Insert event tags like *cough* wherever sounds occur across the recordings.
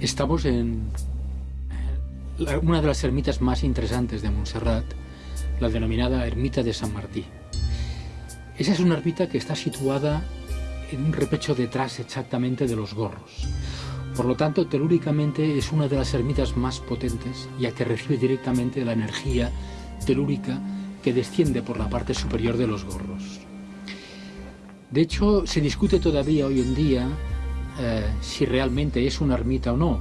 Estamos en eh, una de las ermitas más interesantes de Montserrat, la denominada Ermita de San Martí. Esa es una ermita que está situada en un repecho detrás exactamente de los gorros. Por lo tanto, telúricamente es una de las ermitas más potentes, ya que recibe directamente la energía telúrica que desciende por la parte superior de los gorros. De hecho, se discute todavía hoy en día eh, si realmente es una ermita o no.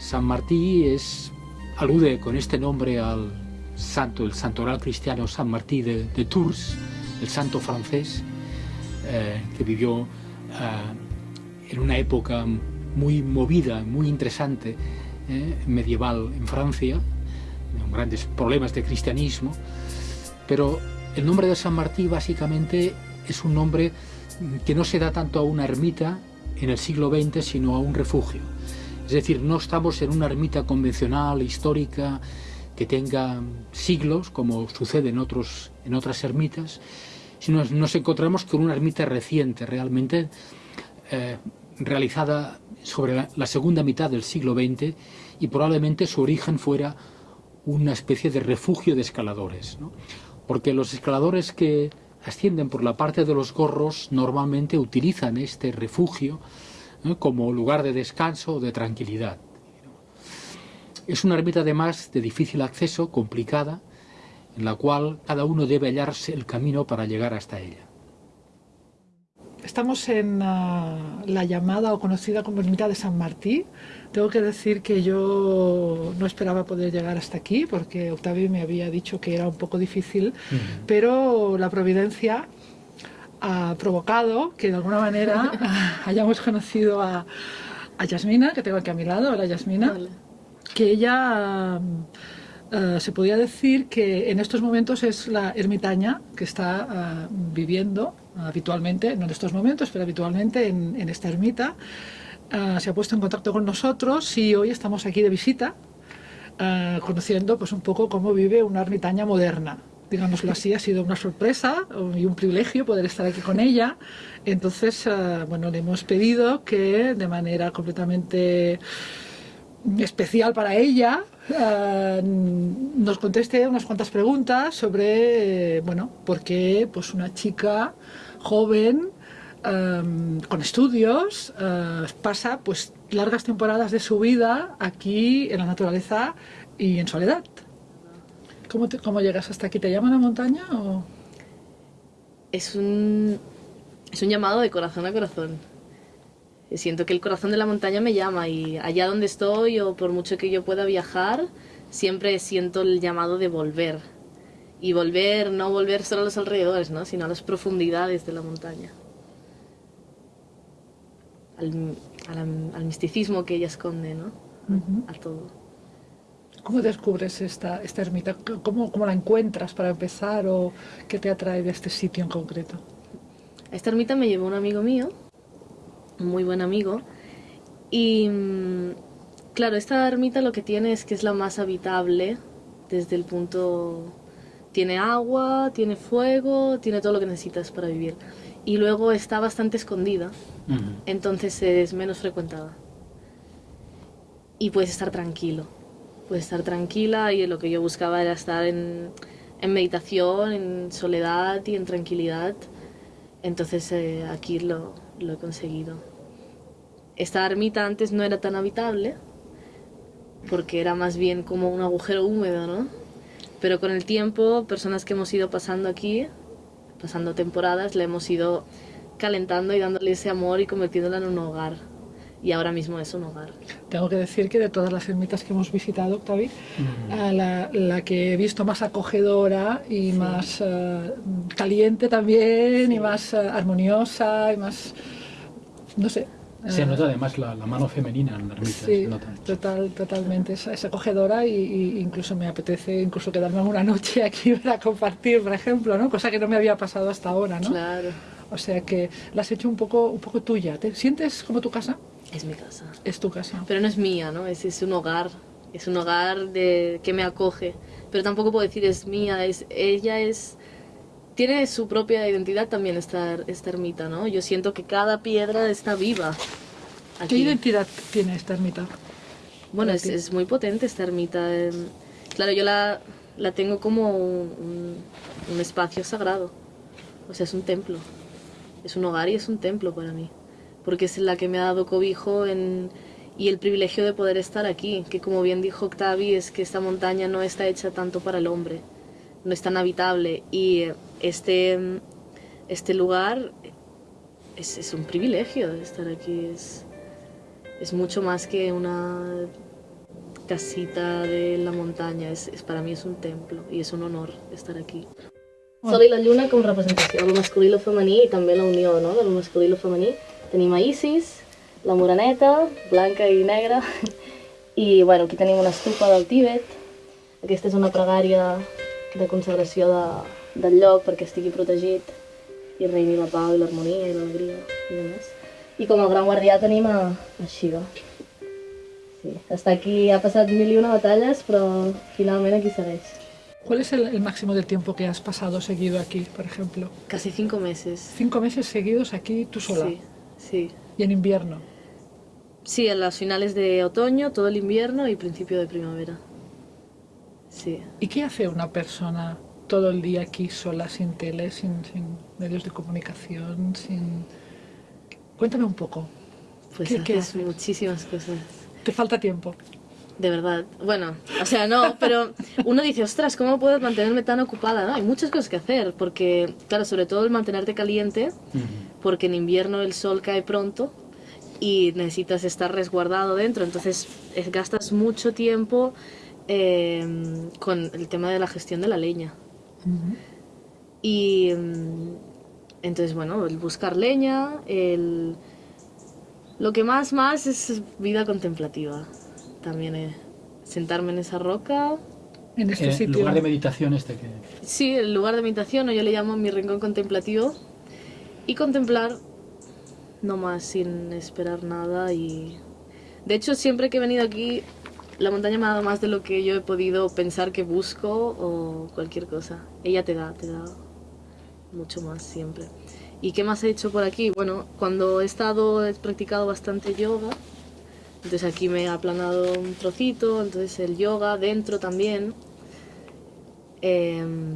San Martí es, alude con este nombre al santo, el santoral cristiano San Martí de, Tours, el santo francés, eh, que vivió eh, en una época muy movida, muy interesante, medieval en Francia, con grandes problemas de cristianismo, pero el nombre de San Martí básicamente es un nombre que no se da tanto a una ermita en el siglo XX, sino a un refugio. Es decir, no estamos en una ermita convencional, histórica, que tenga siglos, como sucede en, otros, en otras ermitas, sino nos encontramos con una ermita reciente, realmente eh, realizada sobre la, segunda mitad del siglo XX y probablemente su origen fuera una especie de refugio de escaladores. Porque los escaladores que ascienden por la parte de los gorros normalmente utilizan este refugio como lugar de descanso o de tranquilidad. Es una ermita además de difícil acceso, complicada, en la cual cada uno debe hallarse el camino para llegar hasta ella. Estamos en ah, la llamada o conocida como Ermita de San Martí. Tengo que decir que yo no esperaba poder llegar hasta aquí porque Octavio me había dicho que era un poco difícil, pero la providencia ha provocado que de alguna manera *laughs* hayamos conocido a, a, Yasmina, que tengo aquí a mi lado. Hola Yasmina. Que ella... Ah, se podía decir que en estos momentos es la ermitaña que está ah, viviendo habitualmente, no en estos momentos, pero habitualmente en, esta ermita. Se ha puesto en contacto con nosotros y hoy estamos aquí de visita, conociendo pues un poco cómo vive una ermitaña moderna. Digámoslo así, ha sido una sorpresa y un privilegio poder estar aquí con ella. Entonces, bueno, le hemos pedido que de manera completamente especial para ella, eh, nos conteste unas cuantas preguntas sobre, eh, bueno, por qué pues, una chica joven, eh, con estudios, pasa pues, largas temporadas de su vida aquí en la naturaleza y en soledad. ¿Cómo, cómo llegas hasta aquí? ¿Te llaman a montaña o...? Es un, es un llamado de corazón a corazón siento que el corazón de la montaña me llama y allá donde estoy o por mucho que yo pueda viajar, siempre siento el llamado de volver. Y volver, no volver solo a los alrededores, ¿no? sino a las profundidades de la montaña. Al, misticismo que ella esconde, ¿no? A todo. ¿Cómo descubres esta, esta ermita? ¿Cómo, ¿Cómo la encuentras para empezar o qué te atrae de este sitio en concreto? A esta ermita me llevó un amigo mío muy buen amigo. Y mm, claro, esta ermita lo que tiene es que es la más habitable desde el punto... Tiene agua, tiene fuego, tiene todo lo que necesitas para vivir. Y luego está bastante escondida, entonces es menos frecuentada. Y puedes estar tranquilo, puedes estar tranquila y lo que yo buscaba era estar en, en meditación, en soledad y en tranquilidad. Entonces eh, aquí lo, lo he conseguido. Esta ermita antes no era tan habitable, porque era más bien como un agujero húmedo, ¿no? Pero con el tiempo, personas que hemos ido pasando aquí, pasando temporadas, le hemos ido calentando y dándole ese amor y convirtiéndola en un hogar. Y ahora mismo es un hogar. Tengo que decir que de todas las ermitas que hemos visitado, Octavi, la, que he visto más acogedora y más eh, caliente también, y más eh, armoniosa, y más, no sé, Se Eh, nota además la, la mano femenina en la ermita. Sí, se nota. total, totalmente. Es, es acogedora y, y incluso me apetece incluso quedarme una noche *laughs* aquí para compartir, por ejemplo, ¿no? Cosa que no me había pasado hasta ahora, ¿no? Claro, O sea que la has hecho un poco, un poco tuya. ¿Te sientes como tu casa? es mi casa. Es tu casa. Pero no es mía, ¿no? Es, es un hogar, es un hogar de, que me acoge. Pero tampoco puedo decir es mía, es, ella es... Tiene su propia identidad también esta, esta ermita, ¿no? Yo siento que cada piedra está viva. ¿Qué Aquí. identidad tiene esta ermita? Bueno, es, es muy potente esta ermita. em, Claro, yo la, la tengo como un, un- espacio sagrado. O sea, es un templo. Es un hogar y es un templo para mí. Porque es la que me ha dado cobijo en, y el privilegio de poder estar aquí. Que como bien dijo Octavi, es que esta montaña no está hecha tanto para el hombre. No es tan habitable. Y eh, este, este lugar es, es un privilegio estar aquí. Es, es mucho más que una casita de la montaña, es, es- para mi és un templo i és un honor estar aquí. Sol i la lluna com representació del masculí i el femení i també la unió no? del masculí i el femení. Tenim a Isis, la moreneta, blanca i negra, *laughs* i bueno, aquí tenim una estupa del Tíbet. Aquesta és una pregària de consagració de, del lloc perquè estigui protegit i reini la pau i l'harmonia i l'alegria i demés. I com a gran guardià tenim a, a Shiva. Sí, està aquí, ha passat mil i una batalles, però finalment aquí segueix. ¿Cuál es el, el máximo del tiempo que has pasado seguido aquí, por ejemplo? Casi cinco meses. Cinco meses seguidos aquí tú sola. Sí, sí. Y en invierno. Sí, en las finales de otoño, todo el invierno y principio de primavera. Sí. ¿Y qué hace una persona todo el día aquí sola, sin tele, sin, sin medios de comunicación, sin... Cuéntame un poco. Pues ¿Qué- haces muchísimas cosas. ¿Te falta tiempo? De verdad. Bueno, o sea, no, pero uno dice, ostras, ¿cómo puedo mantenerme tan ocupada? No, hay muchas cosas que hacer, porque, claro, sobre todo el mantenerte caliente, porque en invierno el sol cae pronto y necesitas estar resguardado dentro, entonces gastas mucho tiempo eh, con el tema de la gestión de la leña. Y mm, entonces, bueno, el buscar leña, el... Lo que más, más es vida contemplativa. También eh, sentarme en esa roca. En este Eh, sitio. lugar de meditación este que... Sí, el lugar de meditación, o yo le llamo mi rincón contemplativo. Y contemplar, no más, sin esperar nada. Y de hecho, siempre que he venido aquí, la montaña me ha dado más de lo que yo he podido pensar que busco o cualquier cosa. Ella te da, te da mucho más siempre. ¿Y qué más he hecho por aquí? Bueno, cuando he estado, he practicado bastante yoga. Entonces aquí me he aplanado un trocito, entonces el yoga dentro también. Em,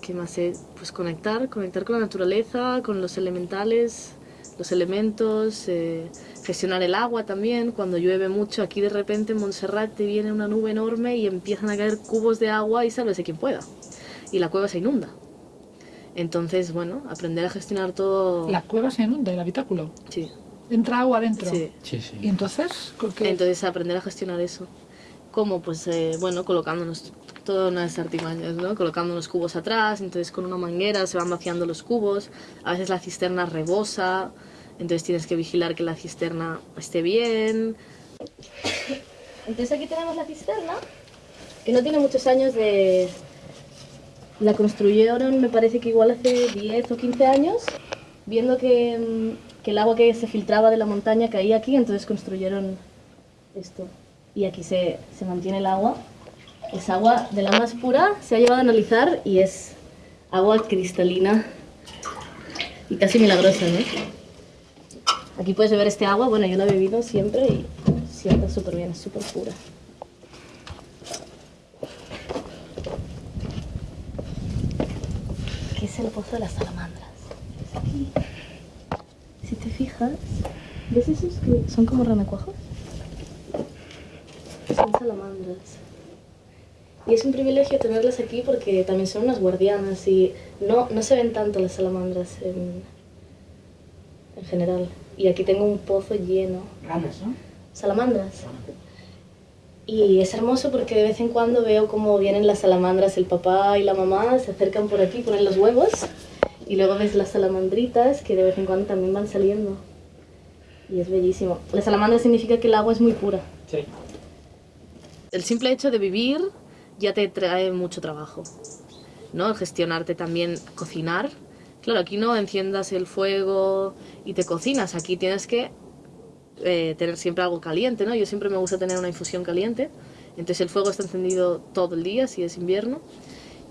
¿Qué más he? Pues conectar, conectar con la naturaleza, con los elementales, los elementos, eh, gestionar el agua también. Cuando llueve mucho, aquí de repente en Montserrat te viene una nube enorme y empiezan a caer cubos de agua y sálvese quien pueda. Y la cueva se inunda. Entonces, bueno, aprender a gestionar todo... La cueva se inunda, el habitáculo. Sí, Entra agua adentro. sí. Sí, sí. ¿Y entonces? ¿con qué? Entonces aprender a gestionar eso. ¿Cómo? Pues eh, bueno, colocándonos todas unas artimañas, ¿no? Colocando unos cubos atrás, entonces con una manguera se van vaciando los cubos, a veces la cisterna rebosa, entonces tienes que vigilar que la cisterna esté bien. Entonces aquí tenemos la cisterna, que no tiene muchos años de... La construyeron, me parece que igual hace 10 o 15 años, viendo que, mm, que el agua que se filtraba de la montaña caía aquí, entonces construyeron esto. Y aquí se, se mantiene el agua. Es agua de la más pura, se ha llevado a analizar y es agua cristalina y casi milagrosa, ¿no? Aquí puedes beber este agua, bueno, yo la he bebido siempre y siempre súper bien, es súper pura. ¿Qué es el pozo de las salamandras? Es aquí. Si te fijas, ¿ves esos que son como renacuajos? Son salamandras. Y es un privilegio tenerlas aquí porque también son unas guardianas y no, no se ven tanto las salamandras en, en general. Y aquí tengo un pozo lleno. Ranas, ¿no? Salamandras. Y es hermoso porque de vez en cuando veo cómo vienen las salamandras, el papá y la mamá se acercan por aquí, ponen los huevos y luego ves las salamandritas que de vez en cuando también van saliendo. Y es bellísimo. La salamandra significa que el agua es muy pura. Sí. El simple hecho de vivir ya te trae mucho trabajo. ¿No? Gestionarte también, cocinar. Claro, aquí no enciendas el fuego y te cocinas. Aquí tienes que eh, tener siempre algo caliente, ¿no? Yo siempre me gusta tener una infusión caliente. Entonces el fuego está encendido todo el día, si es invierno.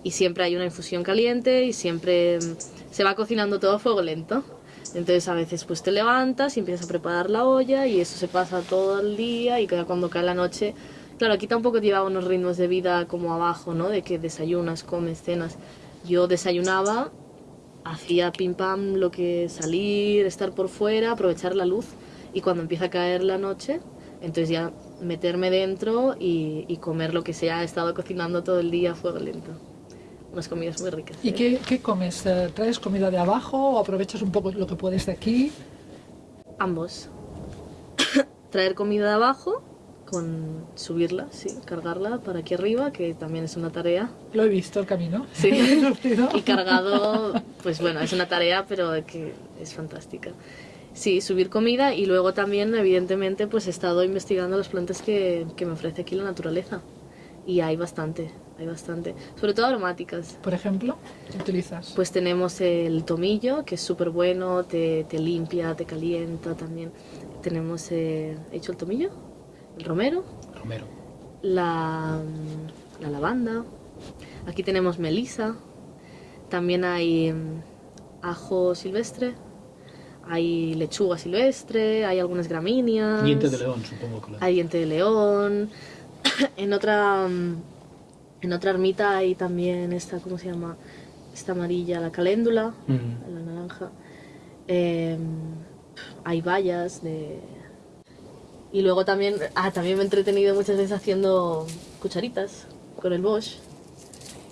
Y siempre hay una infusión caliente y siempre mm, se va cocinando todo a fuego lento. Entonces a veces pues te levantas y empiezas a preparar la olla y eso se pasa todo el día y cuando cae la noche... Claro, aquí tampoco llevaba unos ritmos de vida como abajo, ¿no? De que desayunas, comes, cenas. Yo desayunaba, hacía pim pam lo que salir, estar por fuera, aprovechar la luz y cuando empieza a caer la noche, entonces ya meterme dentro y, y comer lo que se ha estado cocinando todo el día a fuego lento. Unas comidas muy ricas. ¿Y ¿eh? qué, qué comes? Eh, ¿Traes comida de abajo o aprovechas un poco lo que puedes de aquí? Ambos. *coughs* Traer comida de abajo, con subirla, sí, cargarla para aquí arriba, que también es una tarea. Lo he visto el camino. Sí. *laughs* Y cargado, pues bueno, es una tarea, pero que es fantástica. Sí, subir comida y luego también, evidentemente, pues he estado investigando las plantas que, que me ofrece aquí la naturaleza. Y hay bastante, hay bastante. Sobre todo aromáticas. Por ejemplo, ¿qué utilizas? Pues tenemos el tomillo, que es súper bueno, te, te limpia, te calienta también. Tenemos, eh, ¿he dicho el tomillo? El romero, Romero. la, la lavanda. Aquí tenemos melisa. También hay mm, ajo silvestre. Hay lechuga silvestre, hay algunas gramíneas. Diente de león, supongo que lo Hay diente de león. *clears throat* en otra mm, en otra ermita hay también esta, ¿cómo se llama? Esta amarilla, la caléndula, la naranja. Eh, hay bayas de... Y luego también, ah, también me he entretenido muchas veces haciendo cucharitas con el Bosch.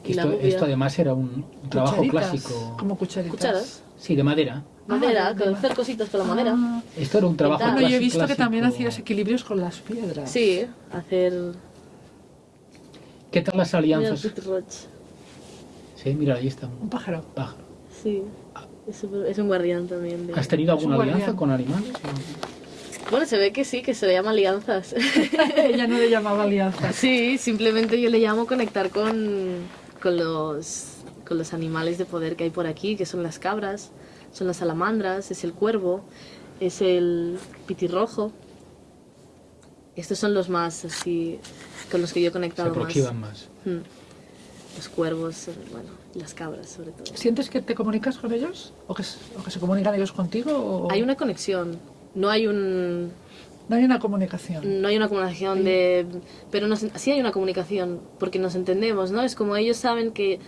Y la Esto, bubia. esto además era un trabajo Cucharitas, clásico. Como cucharitas. Cucharas. Sí, de madera. Madera, Ah, de con ma- hacer cositas con la madera. Ah, Esto era un trabajo Bueno, bueno, clásico. yo he visto que también clásico. hacías equilibrios con las piedras. Sí, hacer... ¿Qué tal las alianzas? Sí, mira, ahí está Un un pájaro. pájaro. Sí, es, súper- es un guardián también. de- ¿Has tenido alguna alianza guardián. con animales? Bueno, se ve que sí, que se le llama alianzas. *laughs* Ella no le llamaba alianza. Sí, simplemente yo le llamo conectar con, con, los, con los animales de poder que hay por aquí, que son las cabras, son las salamandras, es el cuervo, es el pitirrojo. Estos son los más así, con los que yo he Se conectado más. aproximan más. Mm. Los cuervos, eh, bueno, las cabras sobre todo. ¿Sientes que te comunicas con ellos? ¿O que, o que se comunican ellos contigo? O... Hay una conexión, no hay un, No hay una comunicación. No hay una comunicación de... Pero nos- sí hay una comunicación, porque nos entendemos, ¿no? Es como ellos saben que,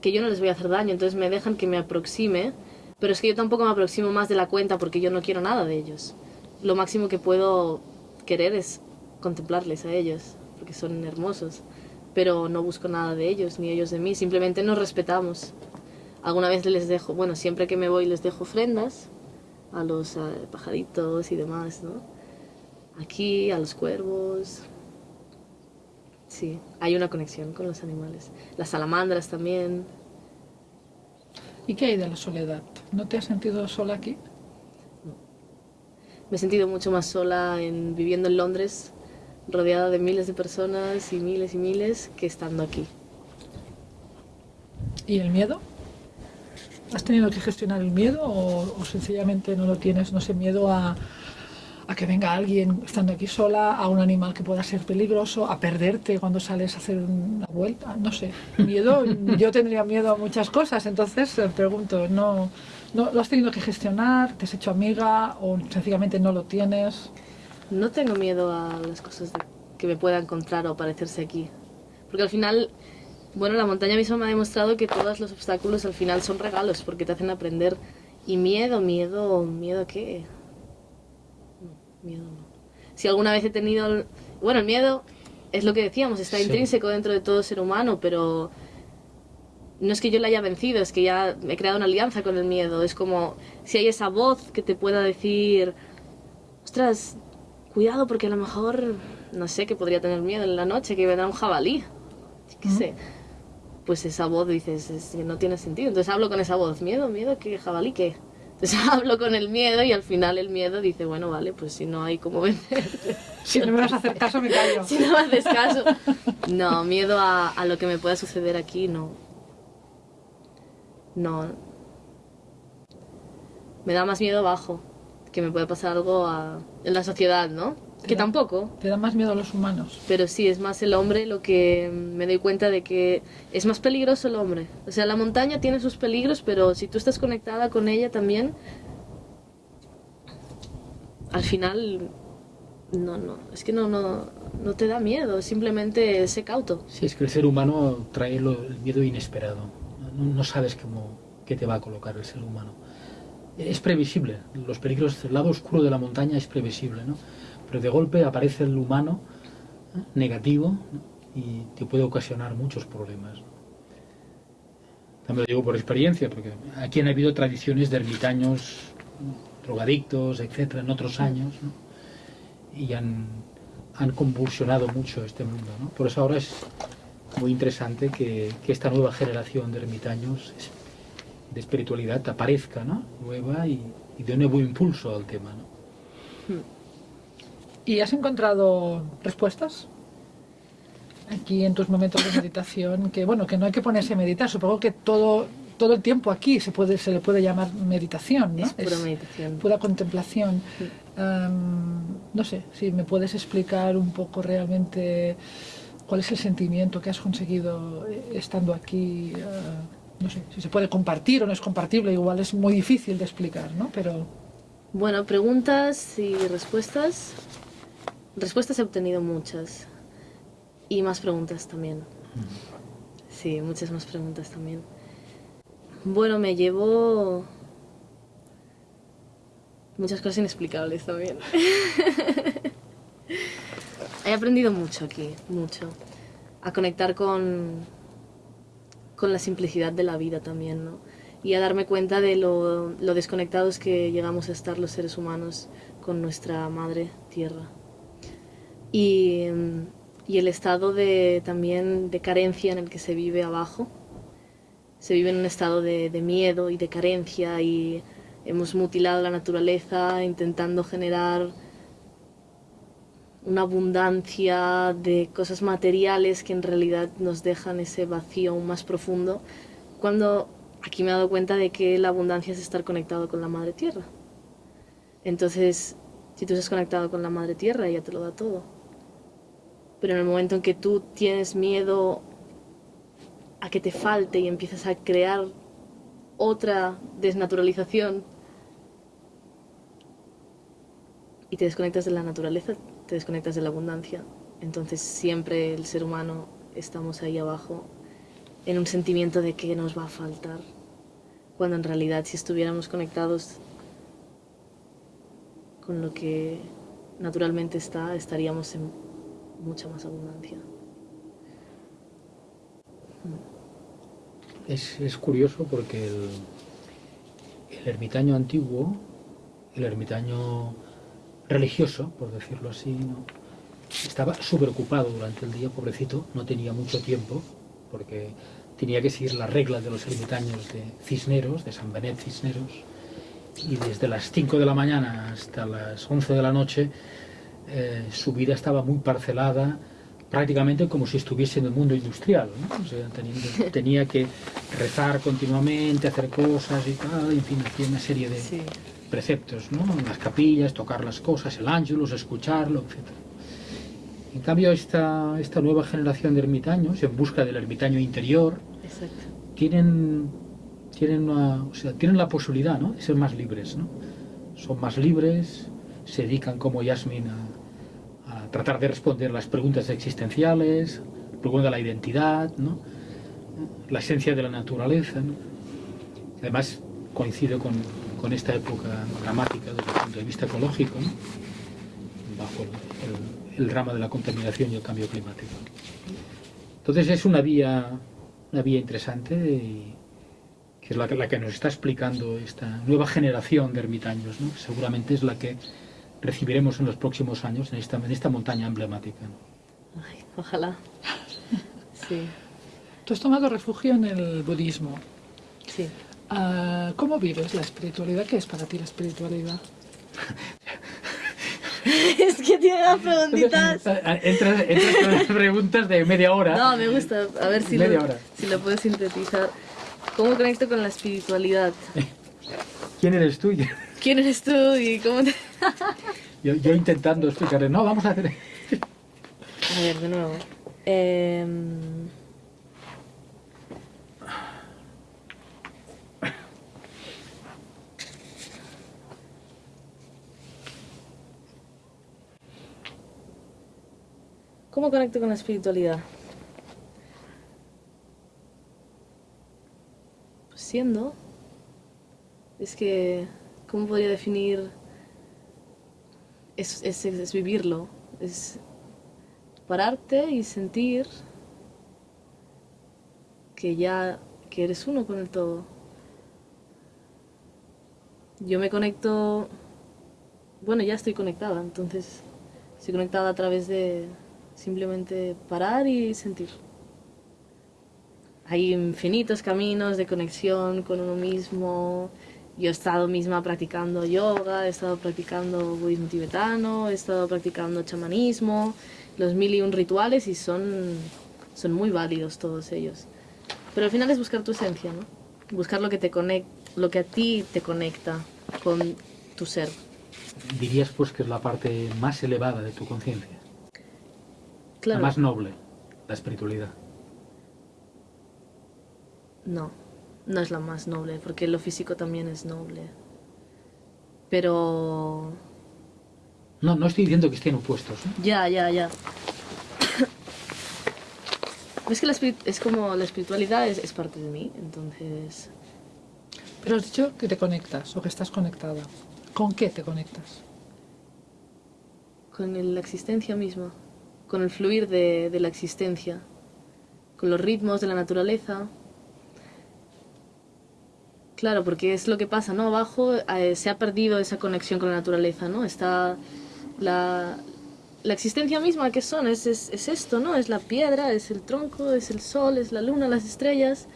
que yo no les voy a hacer daño, entonces me dejan que me aproxime, pero es que yo tampoco me aproximo más de la cuenta porque yo no quiero nada de ellos. Lo máximo que puedo querer es contemplarles a ellos, porque son hermosos, pero no busco nada de ellos, ni ellos de mí, simplemente nos respetamos. Alguna vez les dejo, bueno, siempre que me voy les dejo ofrendas a los eh, pajaritos y demás, ¿no? aquí, a los cuervos. Sí, hay una conexión con los animales. Las salamandras también. ¿Y qué hay de la soledad? ¿No te has sentido sola aquí? Me he sentido mucho más sola en, viviendo en Londres, rodeada de miles de personas y miles y miles, que estando aquí. ¿Y el miedo? ¿Has tenido que gestionar el miedo o, o sencillamente no lo tienes? No sé, miedo a, a que venga alguien estando aquí sola, a un animal que pueda ser peligroso, a perderte cuando sales a hacer una vuelta, no sé. Miedo, *laughs* yo tendría miedo a muchas cosas, entonces eh, pregunto, ¿no, ¿no lo has tenido que gestionar? ¿Te has hecho amiga o sencillamente no lo tienes? No tengo miedo a las cosas que me pueda encontrar o parecerse aquí. Porque al final, bueno, la montaña misma me ha demostrado que todos los obstáculos al final son regalos porque te hacen aprender. Y miedo, miedo, miedo a qué? No, miedo no. Si alguna vez he tenido... el- Bueno, el miedo es lo que decíamos, está Sí. intrínseco dentro de todo ser humano, pero no es que yo la haya vencido, es que ya he creado una alianza con el miedo. Es como si hay esa voz que te pueda decir, ostras, cuidado porque a lo mejor, no sé, que podría tener miedo en la noche, que vendrá un jabalí. ¿Qué sé? Pues esa voz dices, es que no tiene sentido. Entonces hablo con esa voz, miedo, miedo, que jabalí, ¿qué? Entonces *laughs* hablo con el miedo y al final el miedo dice, bueno, vale, pues si no hay cómo vencer. *laughs* Si no me vas a hacer caso, me callo. *laughs* si no me haces caso. No, miedo a, a lo que me pueda suceder aquí, no. No. Me da más miedo abajo, que me puede pasar algo a- en la sociedad, ¿no? Que da- tampoco, Te da más miedo a los humanos. pero sí, es más el hombre lo que me doy cuenta de que es más peligroso el hombre. O sea, la montaña tiene sus peligros, pero si tú estás conectada con ella también, al final, no, no, es que no, no, no te da miedo, simplemente sé cauto. Sí, es que el ser humano trae lo- el miedo inesperado. No, no sabes cómo, qué te va a colocar el ser humano. Es previsible. Los peligros, el lado oscuro de la montaña es previsible, ¿no? Pero de golpe aparece el humano ¿eh? negativo y te puede ocasionar muchos problemas. También lo digo por experiencia, porque aquí han habido tradiciones de ermitaños, drogadictos, etcétera, en otros años, ¿no? y han, han convulsionado mucho este mundo. Por eso ahora es muy interesante que, esta nueva generación de ermitaños de espiritualidad aparezca ¿no? nueva y, y de nuevo impulso al tema. ¿no? ¿Y has encontrado respuestas? Aquí en tus momentos de meditación, que bueno, que no hay que ponerse a meditar, supongo que todo, todo el tiempo aquí se, puede, se le puede llamar meditación, ¿no? Es pura meditación. pura contemplación. No sé, si me puedes explicar un poco realmente cuál es el sentimiento que has conseguido eh, estando aquí. ah, no sé, si se puede compartir o no es compartible, igual es muy difícil de explicar, ¿no? Pero Bueno, preguntas y respuestas. Respuestas he obtenido muchas. Y más preguntas también. Sí, muchas más preguntas también. Bueno, me llevo muchas cosas inexplicables también. *laughs* He aprendido mucho aquí, mucho. A conectar con, con la simplicidad de la vida también, ¿no? Y a darme cuenta de lo, lo desconectados que llegamos a estar los seres humanos con nuestra madre tierra. Y, y el estado de, también de carencia en el que se vive abajo. Se vive en un estado de, de miedo y de carencia y hemos mutilado la naturaleza intentando generar una abundancia de cosas materiales que en realidad nos dejan ese vacío aún más profundo, cuando aquí me he dado cuenta de que la abundancia es estar conectado con la madre tierra. Entonces, si tú estás conectado con la madre tierra, ella te lo da todo. Pero en el momento en que tú tienes miedo a que te falte y empiezas a crear otra desnaturalización y te desconectas de la naturaleza, te desconectas de la abundancia. Entonces siempre el ser humano estamos ahí abajo en un sentimiento de que nos va a faltar, cuando en realidad si estuviéramos conectados con lo que naturalmente está, estaríamos en mucha más abundancia. Es, es curioso porque el, el ermitaño antiguo, el ermitaño religioso, por decirlo así, ¿no? estaba súper ocupado durante el día, pobrecito, no tenía mucho tiempo, porque tenía que seguir las reglas de los ermitaños de Cisneros, de San Benet Cisneros, y desde las 5 de la mañana hasta las 11 de la noche eh, su vida estaba muy parcelada, prácticamente como si estuviese en el mundo industrial, ¿no? O sea, teniendo- *laughs* tenía que rezar continuamente, hacer cosas y tal, en fin, hacía una serie de Sí. preceptos, ¿no? En las capillas, tocar las cosas, el ángelus, escucharlo, etc. En cambio, esta, esta nueva generación de ermitaños, en busca del ermitaño interior, Exacto. tienen, tienen, una- o sea, tienen la posibilidad ¿no? de ser más libres. ¿no? Son más libres, se dedican como Yasmin a tratar de responder las preguntas existenciales, la pregunta de la identidad, ¿no? la esencia de la naturaleza. ¿no? Además, coincide con, con esta época dramática desde el punto de vista ecológico, ¿no? bajo el, el- el drama de la contaminación y el cambio climático. Entonces es una vía, una vía interesante y que es la la que nos está explicando esta nueva generación de ermitaños, seguramente es la que recibiremos en los próximos años en esta, en esta montaña emblemática. ¿no? Ay, ojalá. Sí, tú has tomado refugio en el budismo. sí. Ah, ¿Cómo vives la espiritualidad? ¿Qué es para ti la espiritualidad? *laughs* es que tiene las preguntitas. *laughs* Entras, con las preguntas de media hora. No, me gusta. A ver si, media lo, hora. si lo puedo sintetizar. ¿Cómo conecto con la espiritualidad? *laughs* ¿Quién eres tú? ¿Quién eres tú y cómo te... *laughs* yo, yo intentando explicarle, no, vamos a hacer... a ver, de nuevo. Eh... ¿Cómo conecto con la espiritualidad? Pues siendo. Es que, ¿cómo podría definir? Es, es, es vivirlo. Es pararte y sentir que ya que eres uno con el todo. Yo me conecto, bueno, ya estoy conectada, entonces estoy conectada a través de, simplemente parar y sentir. Hay infinitos caminos de conexión con uno mismo. Yo he estado misma practicando yoga, he estado practicando budismo tibetano, he estado practicando chamanismo, los mil y un rituales y son, son muy válidos todos ellos. Pero al final es buscar tu esencia, ¿no? Buscar lo que, te conecta, lo que a ti te conecta con tu ser. Dirías pues que es la parte más elevada de tu conciencia. Claro. La más noble, la espiritualidad. No, no es la más noble, porque lo físico también es noble. Pero... No, no estoy diciendo que estén opuestos. ¿eh? Ya, ya, ya. *coughs* es que la es como la espiritualidad es, es parte de mí, entonces... Pero has dicho que te conectas o que estás conectada. ¿Con qué te conectas? Con la existencia misma con el fluir de, de la existencia, con los ritmos de la naturaleza. Claro, porque es lo que pasa, ¿no? Abajo eh, se ha perdido esa conexión con la naturaleza, ¿no? Está la, la existencia misma que son, es, es, es, esto, ¿no? Es la piedra, es el tronco, es el sol, es la luna, las estrellas,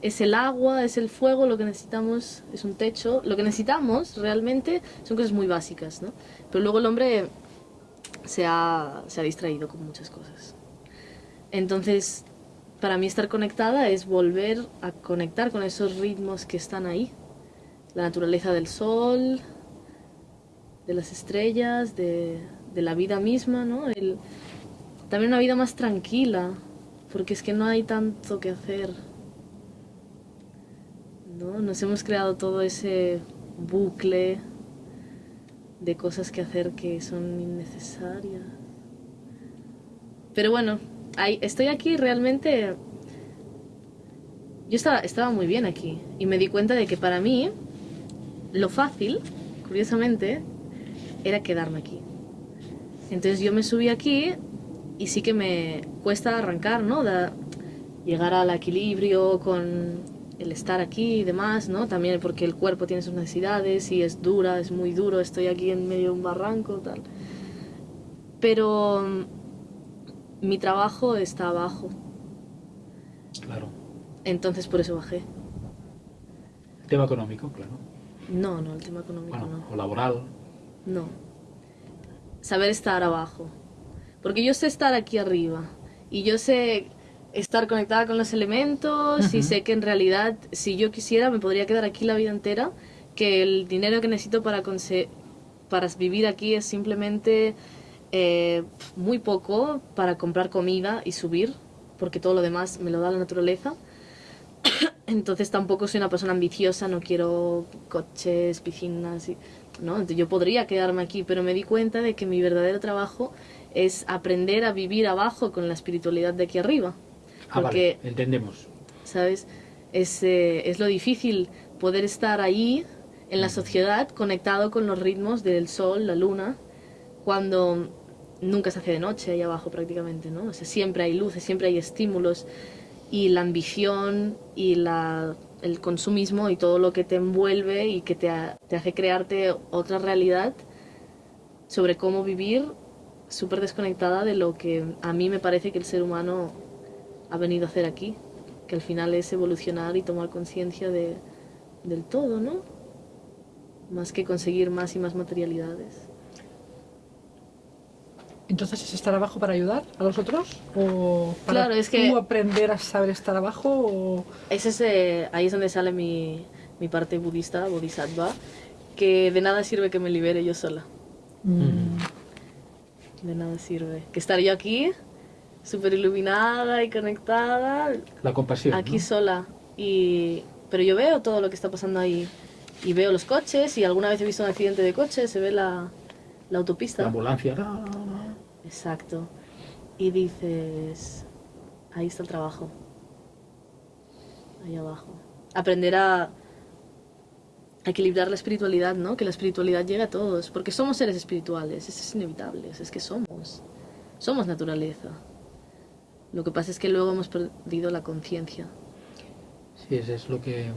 es el agua, es el fuego, lo que necesitamos es un techo. Lo que necesitamos realmente son cosas muy básicas, ¿no? Pero luego el hombre se ha, se ha distraído con muchas cosas. Entonces, para mí estar conectada es volver a conectar con esos ritmos que están ahí. La naturaleza del sol, de las estrellas, de, la vida misma, ¿no? El, también una vida más tranquila, porque es que no hay tanto que hacer. ¿no? Nos hemos creado todo ese bucle de cosas que hacer que son innecesarias. Pero bueno, ahí, estoy aquí realmente... Yo estaba, estaba muy bien aquí y me di cuenta de que para mí lo fácil, curiosamente, era quedarme aquí. Entonces yo me subí aquí y sí que me cuesta arrancar, ¿no? llegar al equilibrio con el estar aquí y demás, ¿no? También porque el cuerpo tiene sus necesidades y es dura, es muy duro, estoy aquí en medio de un barranco, tal. Pero mi trabajo está abajo. Claro. Entonces por eso bajé. ¿El tema económico, claro? No, no, el tema económico no. ¿O laboral? No. Saber estar abajo. Porque yo sé estar aquí arriba. Y yo sé estar conectada con los elementos y sé que en realidad si yo quisiera me podría quedar aquí la vida entera, que el dinero que necesito para, para vivir aquí es simplemente eh, muy poco para comprar comida y subir, porque todo lo demás me lo da la naturaleza. *coughs* Entonces tampoco soy una persona ambiciosa, no quiero coches, piscinas, y, ¿no? yo podría quedarme aquí, pero me di cuenta de que mi verdadero trabajo es aprender a vivir abajo con la espiritualidad de aquí arriba. Ah, porque, entendemos. ¿Sabes? Es, eh, es lo difícil poder estar ahí en la sociedad conectado con los ritmos del sol, la luna, cuando nunca se hace de noche ahí abajo prácticamente, ¿no? Siempre hay luces, siempre hay estímulos y la ambición y la, el consumismo y todo lo que te envuelve y que te, te hace crearte otra realidad sobre cómo vivir súper desconectada de lo que a mí me parece que el ser humano ha venido a hacer aquí, que al final es evolucionar y tomar conciencia de, del todo, ¿no? Más que conseguir más y más materialidades. Entonces, ¿es estar abajo para ayudar a los otros? ¿O para Claro, es que- tú aprender a saber estar abajo? O... Es ese, ahí es donde sale mi, mi parte budista, bodhisattva, que de nada sirve que me libere yo sola. Mm, De nada sirve. Que estar yo aquí, súper iluminada y conectada, La compasión. aquí ¿no? sola. Y, pero yo veo todo lo que está pasando ahí. Y veo los coches, y alguna vez he visto un accidente de coche, se ve la, la autopista. La ambulancia. no, no, no. Exacto. Y dices, ahí está el trabajo. Ahí abajo. Aprender a equilibrar la espiritualidad, ¿no? Que la espiritualidad llegue a todos, porque somos seres espirituales, eso es inevitable, es que somos. Somos naturaleza. Lo que pasa es que luego hemos perdido la conciencia. Sí, eso es lo que,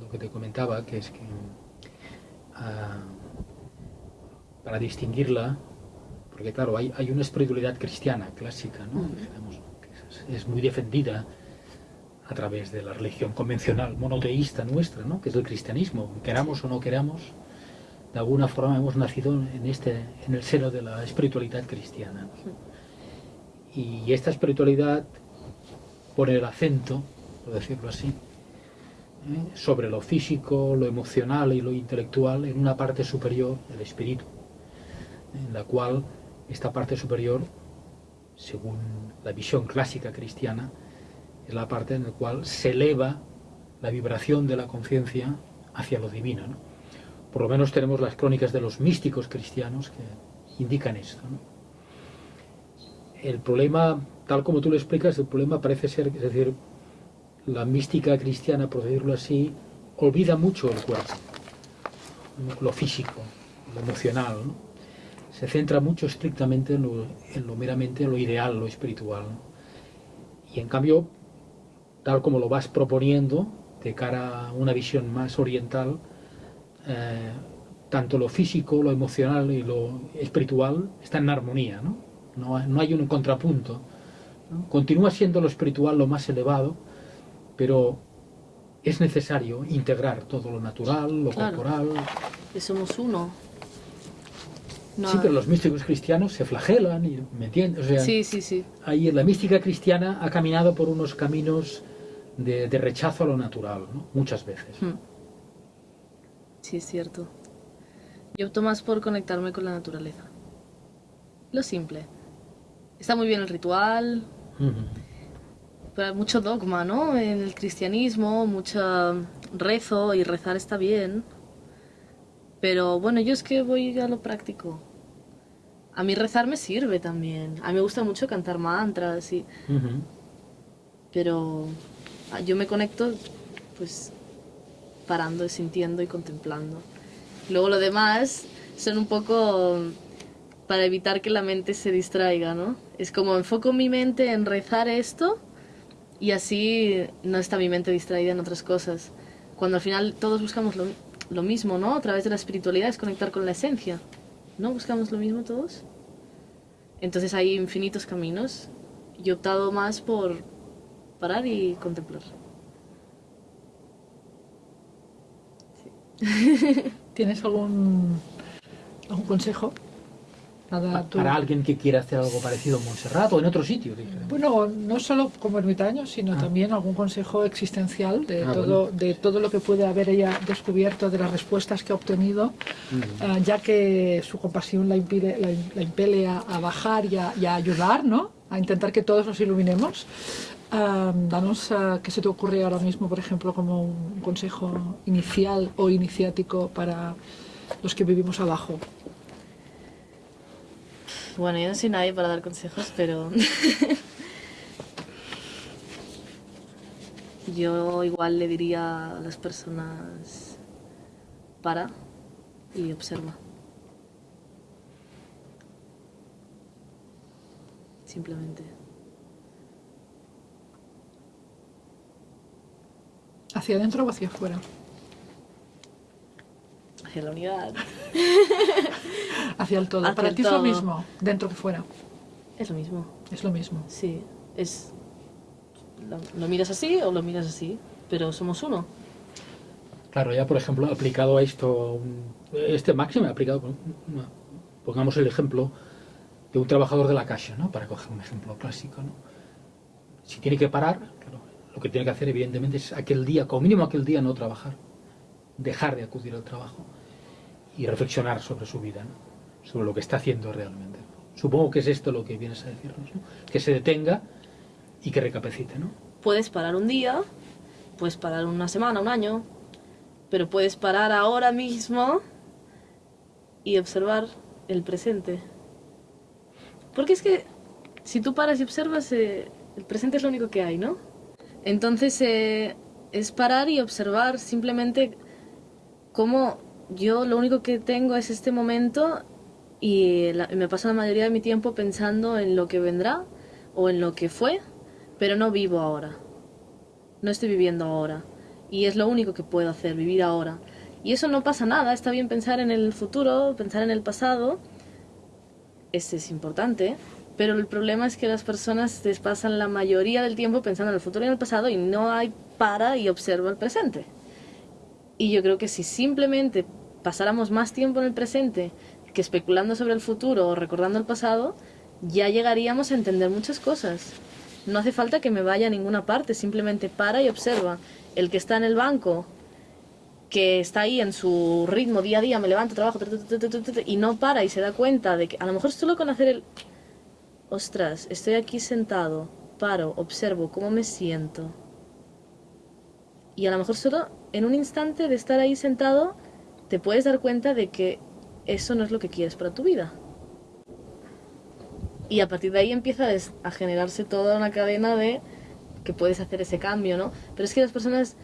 lo que te comentaba, que es que ah, para distinguirla, porque claro, hay, hay una espiritualidad cristiana clásica, ¿no? Ujú. Digamos, que es, es muy defendida a través de la religión convencional monoteísta nuestra, ¿no? que es el cristianismo. Queramos o no queramos, de alguna forma hemos nacido en, este, en el seno de la espiritualidad cristiana. ¿no? Y esta espiritualidad pone el acento, por decirlo así, ¿eh? sobre lo físico, lo emocional y lo intelectual en una parte superior del espíritu, en la cual esta parte superior, según la visión clásica cristiana, es la parte en la cual se eleva la vibración de la conciencia hacia lo divino. ¿no? Por lo menos tenemos las crónicas de los místicos cristianos que indican esto. El problema, tal como tú lo explicas, el problema parece ser, es decir, la mística cristiana, por decirlo así, olvida mucho el cuerpo, lo físico, lo emocional. ¿no? Se centra mucho estrictamente en lo, en lo meramente, lo ideal, lo espiritual. ¿no? Y en cambio, tal como lo vas proponiendo, de cara a una visión más oriental, eh, tanto lo físico, lo emocional y lo espiritual está en armonía, ¿no? No, no hay un contrapunto. ¿no? Continúa siendo lo espiritual lo más elevado, pero es necesario integrar todo lo natural, lo Claro. corporal. Que somos uno. No Sí, pero hay- los místicos cristianos se flagelan, y, ¿me entiendes? O sea, sí, sí, sí. ahí la mística cristiana ha caminado por unos caminos de, de rechazo a lo natural, ¿no? muchas veces. Hmm. Sí, es cierto. Yo opto más por conectarme con la naturaleza. Lo simple. Está muy bien el ritual, pero hay mucho dogma, ¿no? En el cristianismo, mucho rezo y rezar está bien. Pero bueno, yo es que voy a lo práctico. A mí rezar me sirve también. A mí me gusta mucho cantar mantras y... Pero ah, yo me conecto pues parando, sintiendo y contemplando. Luego lo demás son un poco para evitar que la mente se distraiga, ¿no? Es como enfoco mi mente en rezar esto y así no está mi mente distraída en otras cosas. Cuando al final todos buscamos lo, lo mismo, ¿no? A través de la espiritualidad es conectar con la esencia. ¿No buscamos lo mismo todos? Entonces hay infinitos caminos. Yo he optado más por parar y contemplar. *laughs* ¿Tienes algún, algún consejo? Nada, Pa- tú- Para alguien que quiera hacer algo parecido en Montserrat o en otro sitio. Bueno, no solo como ermitaño, sino Ah. también algún consejo existencial de, Ah, todo, bueno. de todo lo que puede haber ella descubierto, de las respuestas que ha obtenido, ah, ya que su compasión la, impide, la, la impele a, a bajar y a, y a ayudar, ¿no? A intentar que todos nos iluminemos. Danos ah, qué se te ocurre ahora mismo, por ejemplo, como un consejo inicial o iniciático para los que vivimos abajo. Bueno, yo no soy nadie para dar consejos, pero *laughs* yo igual le diría a las personas para y observa. Simplemente. ¿Hacia adentro o hacia afuera? Hacia la unidad. *laughs* Hacia el todo. Hacia Para el ti es lo mismo, dentro que fuera. Es lo mismo. Es lo mismo. Sí, es... Lo, lo miras así o lo miras así, pero somos uno. Claro, ya por ejemplo, aplicado a esto, un- este máximo aplicado, pongamos el ejemplo de un trabajador de la caja, ¿no? Para coger un ejemplo clásico, ¿no? Si tiene que parar, claro, lo que tiene que hacer evidentemente es aquel día, como mínimo aquel día no trabajar, dejar de acudir al trabajo y reflexionar sobre su vida, ¿no? Sobre lo que está haciendo realmente. Supongo que es esto lo que vienes a decirnos, ¿no? que se detenga y que recapacite, ¿no? Puedes parar un día, puedes parar una semana, un año, pero puedes parar ahora mismo y observar el presente. Porque es que si tú paras y observas, eh, el presente es lo único que hay, ¿no? Entonces eh, es parar y observar simplemente cómo yo lo único que tengo es este momento y me paso la mayoría de mi tiempo pensando en lo que vendrá o en lo que fue, pero no vivo ahora. No estoy viviendo ahora. Y es lo único que puedo hacer, vivir ahora. Y eso no pasa nada, está bien pensar en el futuro, pensar en el pasado. Este es importante, pero el problema es que las personas les pasan la mayoría del tiempo pensando en el futuro y en el pasado y no hay para y observa el presente. Y yo creo que si simplemente pasáramos más tiempo en el presente que especulando sobre el futuro o recordando el pasado, ya llegaríamos a entender muchas cosas. No hace falta que me vaya a ninguna parte, simplemente para y observa. El que está en el banco, que está ahí en su ritmo día a día, me levanto, trabajo, y no para y se da cuenta de que a lo mejor solo con hacer el... Ostras, estoy aquí sentado, paro, observo cómo me siento. Y a lo mejor solo en un instante de estar ahí sentado, te puedes dar cuenta de que eso no es lo que quieres para tu vida. Y a partir de ahí empieza a generarse toda una cadena de que puedes hacer ese cambio, ¿no? Pero es que las personas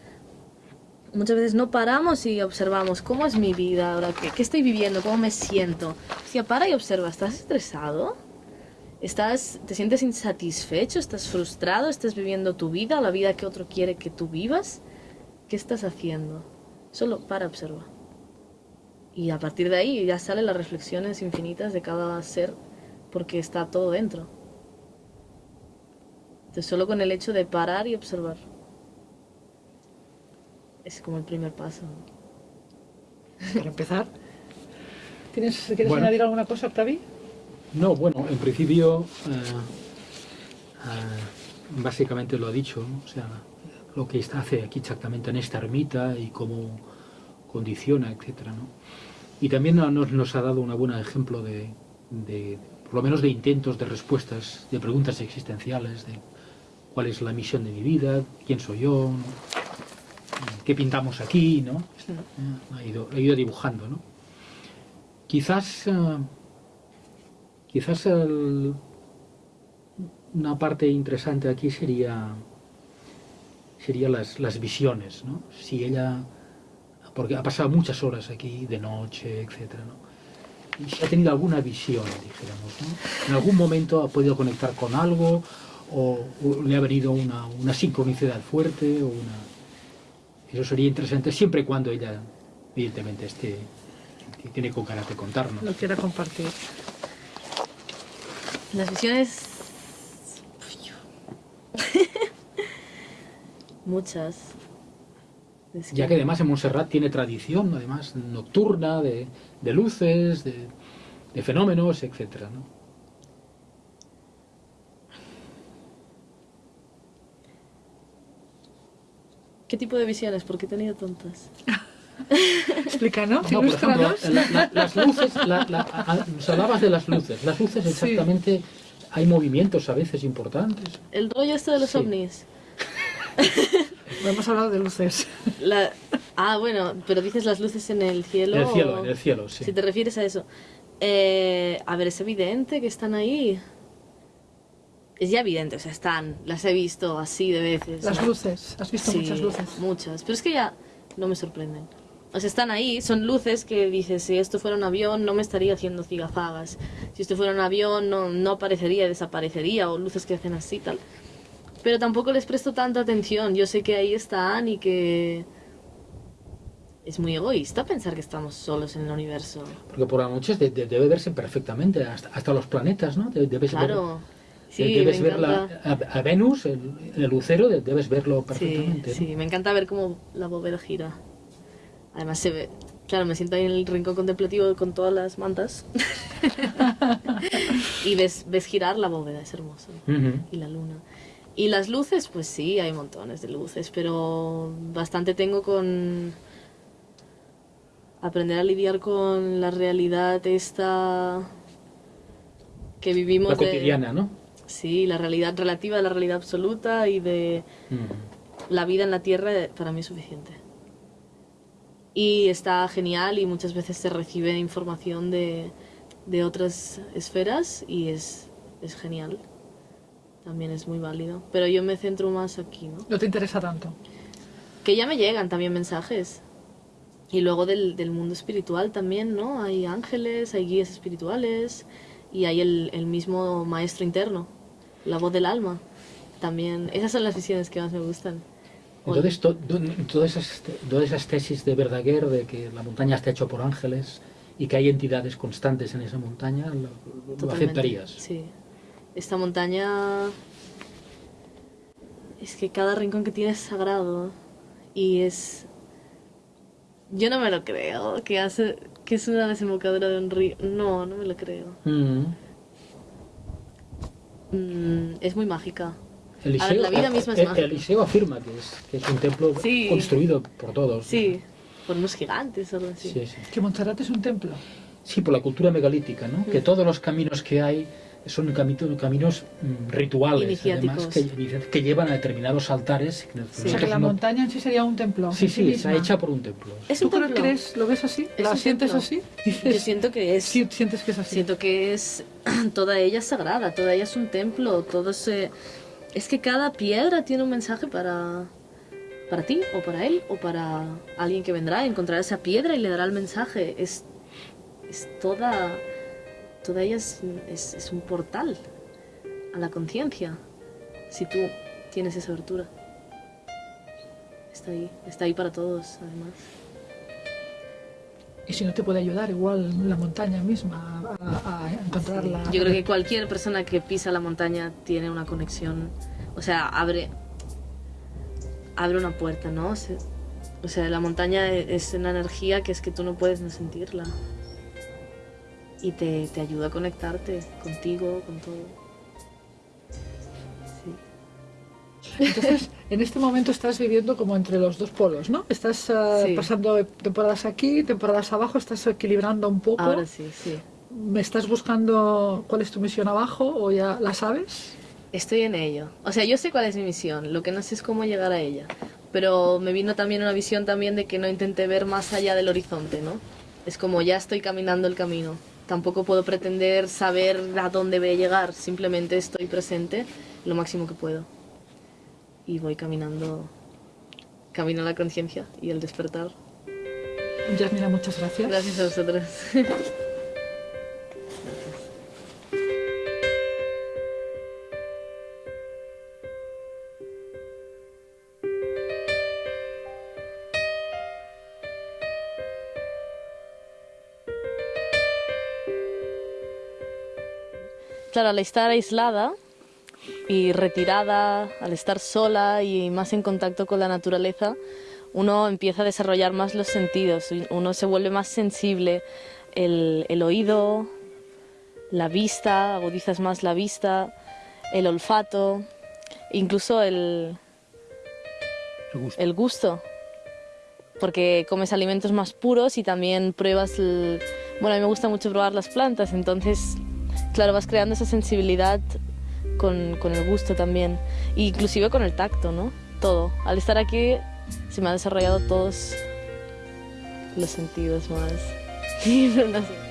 muchas veces no paramos y observamos cómo es mi vida ahora, qué, qué estoy viviendo, cómo me siento. Hostia, para y observa, ¿estás estresado? ¿Estás, ¿Te sientes insatisfecho? ¿Estás frustrado? ¿Estás viviendo tu vida, la vida que otro quiere que tú vivas? ¿Qué estás haciendo? Solo para observa. Y a partir de ahí ya salen las reflexiones infinitas de cada ser porque está todo dentro. Entonces solo con el hecho de parar y observar. Es como el primer paso. Para empezar. ¿Tienes, ¿Quieres Bueno. añadir alguna cosa, Octavi? No, bueno, en principio, eh, eh, básicamente lo ha dicho, ¿no? o sea, lo que está, hace aquí exactamente en esta ermita y cómo condiciona, etcétera, ¿no? Y también nos, nos ha dado un buen ejemplo de, de, por lo menos de intentos de respuestas, de preguntas existenciales, de cuál es la misión de mi vida, quién soy yo, qué pintamos aquí, ¿no? Eh, Ha ido, ha ido dibujando, ¿no? Quizás... eh, Quizás el- una parte interesante aquí sería sería las, las visiones, ¿no? Si ella, porque ha pasado muchas horas aquí de noche, etcétera, ¿no? Y si ha tenido alguna visión, dijéramos, ¿no? En algún momento ha podido conectar con algo o, o le ha venido una, una sincronicidad fuerte o una... Eso sería interesante siempre y cuando ella, evidentemente, esté tiene con ganas de contarnos. Lo quiera compartir. Las visiones... *laughs* Muchas. Es Ya que además en Montserrat tiene tradición, además nocturna, de, de luces, de, de fenómenos, etcétera, ¿no? ¿Qué tipo de visiones? Porque he tenido tontas. *laughs* Explícanos, No, por ejemplo, ilústranos. la- la- las luces, la- la- a- a- nos hablabas de las luces. Las luces Sí. exactamente, hay movimientos a veces importantes. El rollo esto de los Sí. ovnis. *laughs* No hemos hablado de luces. La- Ah, bueno, pero dices las luces en el cielo. En el cielo, o- en el cielo, sí. Si te refieres a eso. Eh, a ver, es evidente que están ahí. Es ya evidente, o sea, están. Las he visto así de veces. Las ¿no? luces. Has visto Sí, muchas luces. Muchas. Pero es que ya no me sorprenden. O sea, están ahí, son luces que dices, si esto fuera un avión no me estaría haciendo cigazagas. Si esto fuera un avión no, no aparecería, desaparecería, o luces que hacen así tal. Pero tampoco les presto tanta atención. Yo sé que ahí están y que... Es muy egoísta pensar que estamos solos en el universo. Porque por las noches de- de- debe verse perfectamente, hasta, hasta los planetas, ¿no? De- Debes Claro. ver, Sí, debes me ver la- a, a Venus, el, el lucero, de- debes verlo Sí, perfectamente. ¿no? sí, me encanta ver cómo la bóveda gira. Además se ve, claro, me siento ahí en el rincón contemplativo con todas las mantas. *laughs* *laughs* y ves, ves girar la bóveda, es hermoso. Y la luna. Y las luces, pues sí, hay montones de luces, pero bastante tengo con aprender a lidiar con la realidad esta que vivimos La de- cotidiana, ¿no? Sí, la realidad relativa la realidad absoluta y de Ujú. la vida en la Tierra eh, para mí es suficiente. Y está genial y muchas veces se recibe información de, de otras esferas y es, es genial. También es muy válido. Pero yo me centro más aquí, ¿no? No te interesa tanto. Que ya me llegan también mensajes. Y luego del, del mundo espiritual también, ¿no? Hay ángeles, hay guías espirituales y hay el, el mismo maestro interno, la voz del alma. También, esas son las visiones que más me gustan. Entonces, to- do- todas, esas, todas esas tesis de Verdaguer, de que la montaña está hecha por ángeles y que hay entidades constantes en esa montaña, lo, lo aceptarías. Sí. Esta montaña. Es que cada rincón que tiene es sagrado. Y es. Yo no me lo creo. Que hace. Que es una desembocadura de un río. No, no me lo creo. Mm. Mm, es muy mágica. Eliseo, ver, la vida misma es eh, mágica. Eliseo afirma que es, que es un templo Sí. construido por todos. Sí, por unos gigantes o algo así. Sí, sí. Que Montserrat es un templo. Sí, por la cultura megalítica, ¿no? Mm. Que todos los caminos que hay son caminos mm, rituales, además, que, que llevan a determinados altares. O sea que la no- montaña en sí sería un templo. Sí, sí, está hecha por un templo. Es ¿Tú un templo. crees, lo ves así? ¿La sientes templo. así? Yo siento que es. sí, sientes que es así. Siento que es *clears throat* toda ella es sagrada, toda ella es un templo, todo se es que cada piedra tiene un mensaje para para ti o para él o para alguien que vendrá a encontrar esa piedra y le dará el mensaje. Es es toda toda ella es, es, es un portal a la conciencia. Si tú tienes esa abertura. Está ahí, está ahí para todos, además. Y si no te puede ayudar, igual la montaña misma a, a encontrarla. Yo creo que cualquier persona que pisa la montaña tiene una conexión, o sea, abre, abre una puerta, ¿no? O sea, la montaña es una energía que es que tú no puedes no sentirla. Y te, te ayuda a conectarte contigo, con todo. Sí. Entonces, en este momento estás viviendo como entre los dos polos, ¿no? Estás eh, Sí. pasando temporadas aquí, temporadas abajo, estás equilibrando un poco. Ahora sí, sí. ¿Me estás buscando cuál es tu misión abajo o ya la sabes? Estoy en ello. O sea, yo sé cuál es mi misión, lo que no sé es cómo llegar a ella. Pero me vino también una visión también de que no intenté ver más allá del horizonte, ¿no? Es como ya estoy caminando el camino. Tampoco puedo pretender saber a dónde voy a llegar, simplemente estoy presente lo máximo que puedo. Y voy caminando, camino a la conciencia y el despertar. Yasmina, muchas gracias. Gracias a vosotros. *laughs* Claro, al estar aislada y retirada, al estar sola y más en contacto con la naturaleza, uno empieza a desarrollar más los sentidos, uno se vuelve más sensible, el, el oído, la vista, agudizas más la vista, el olfato, incluso el, El gusto. el gusto, porque comes alimentos más puros y también pruebas, el- bueno, a mí me gusta mucho probar las plantas, entonces, claro, vas creando esa sensibilidad con, con el gusto también, e inclusive con el tacto, ¿no? Todo. Al estar aquí se me han desarrollado todos los sentidos más. *laughs* no sé.